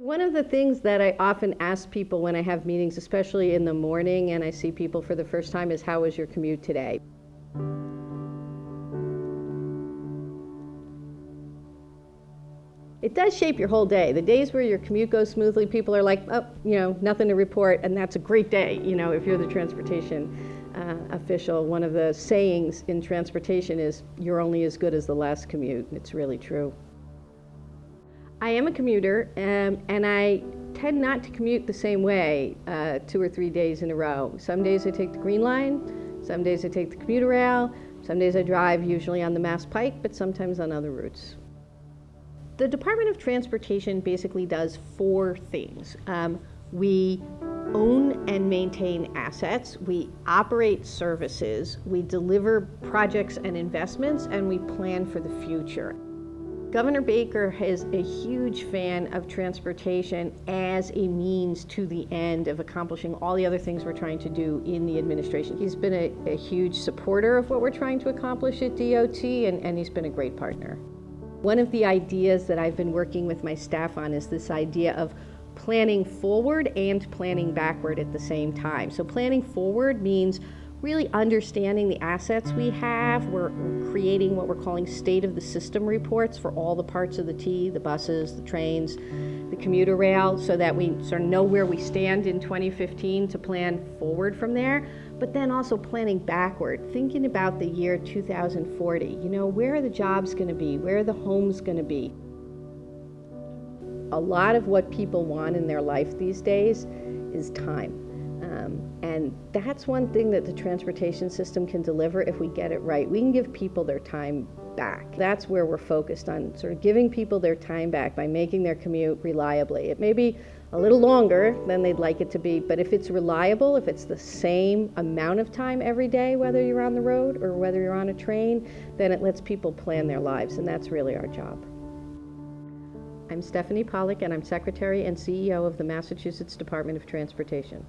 One of the things that I often ask people when I have meetings, especially in the morning and I see people for the first time, is how was your commute today? It does shape your whole day. The days where your commute goes smoothly, people are like, oh, you know, nothing to report, and that's a great day, you know, if you're the transportation uh, official. One of the sayings in transportation is, you're only as good as the last commute. It's really true. I am a commuter, um, and I tend not to commute the same way uh, two or three days in a row. Some days I take the Green Line, some days I take the commuter rail, some days I drive usually on the Mass Pike, but sometimes on other routes. The Department of Transportation basically does four things. Um, we own and maintain assets, we operate services, we deliver projects and investments, and we plan for the future. Governor Baker is a huge fan of transportation as a means to the end of accomplishing all the other things we're trying to do in the administration. He's been a, a huge supporter of what we're trying to accomplish at DOT, and, and he's been a great partner. One of the ideas that I've been working with my staff on is this idea of planning forward and planning backward at the same time. So planning forward means really understanding the assets we have. We're creating what we're calling state of the system reports for all the parts of the T, the buses, the trains, the commuter rail, so that we sort of know where we stand in 2015 to plan forward from there. But then also planning backward, thinking about the year 2040. You know, where are the jobs going to be? Where are the homes going to be? A lot of what people want in their life these days is time. Um, and that's one thing that the transportation system can deliver if we get it right. We can give people their time back. That's where we're focused on sort of giving people their time back by making their commute reliably. It may be a little longer than they'd like it to be, but if it's reliable, if it's the same amount of time every day, whether you're on the road or whether you're on a train, then it lets people plan their lives, and that's really our job. I'm Stephanie Pollack, and I'm Secretary and CEO of the Massachusetts Department of Transportation.